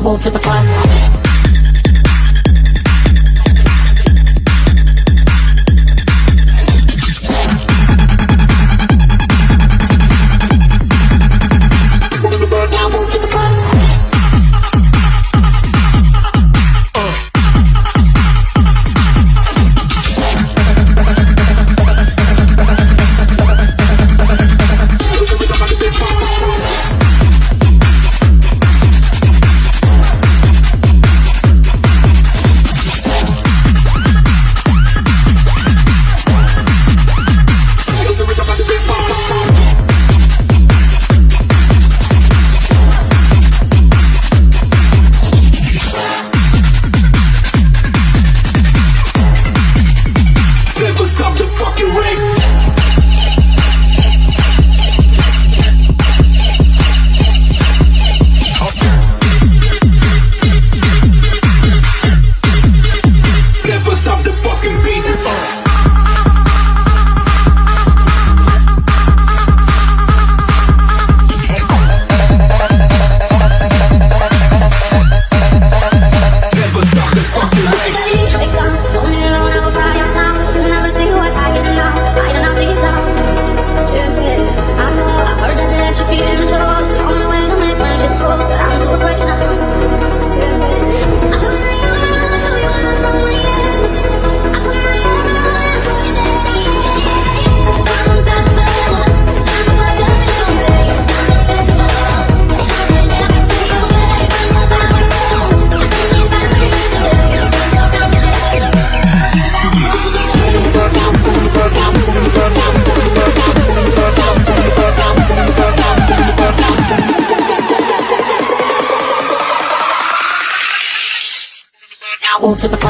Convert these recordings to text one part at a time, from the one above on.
To the front. To the front.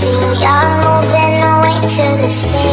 See, I'm moving away to the sea.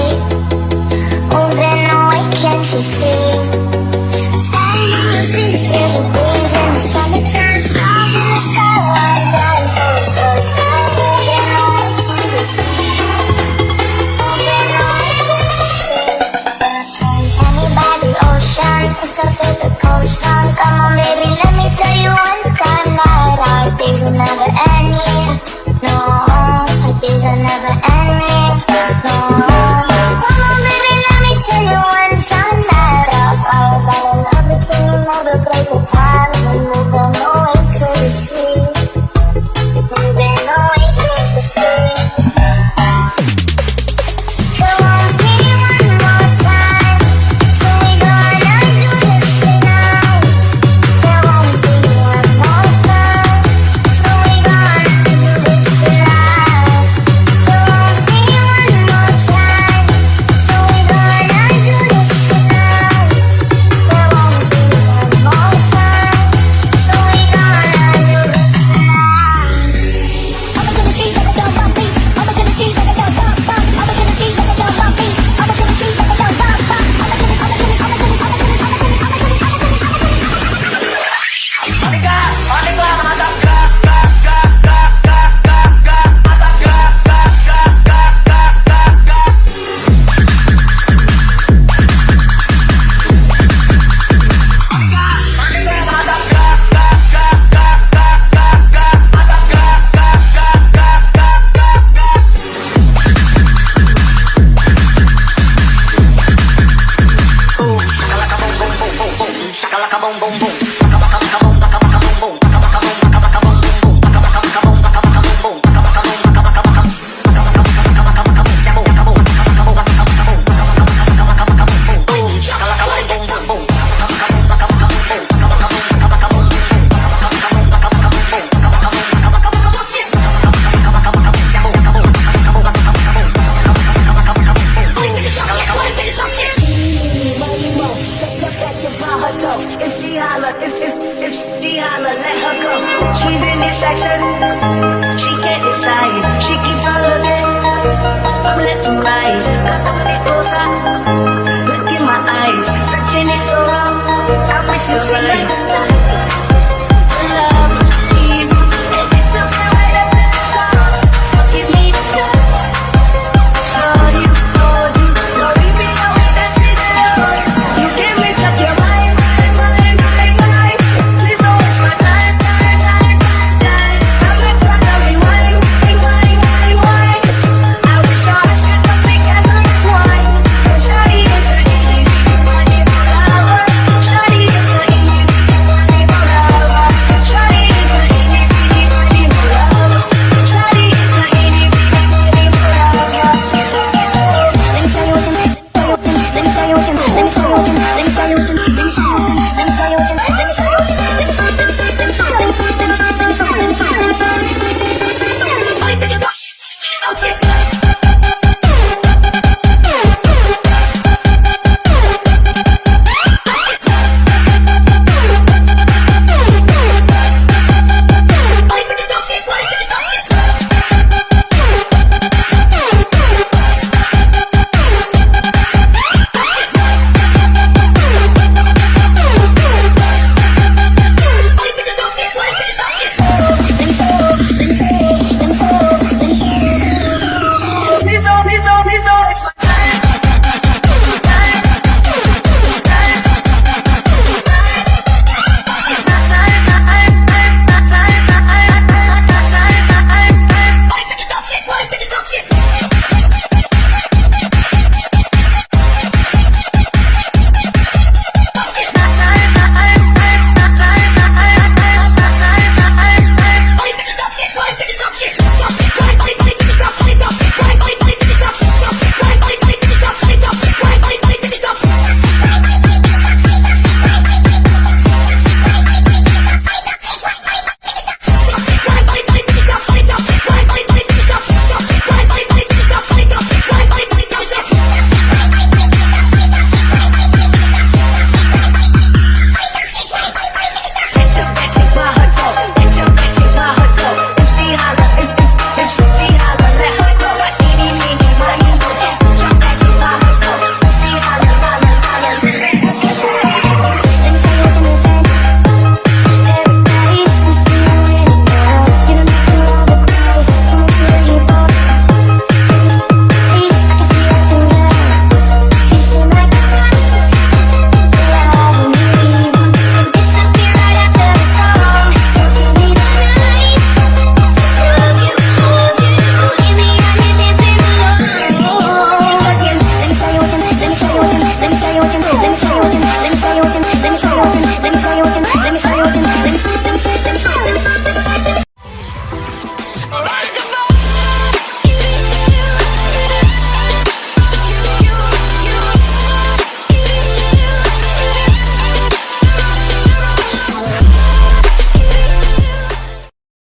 She's in this action She can't decide, she keeps on looking From left to right, I'm coming closer. Look in my eyes, searching is so wrong. I wish to right. Let me show you what you. Let me show you what you. Let me show you what you. Let me show you.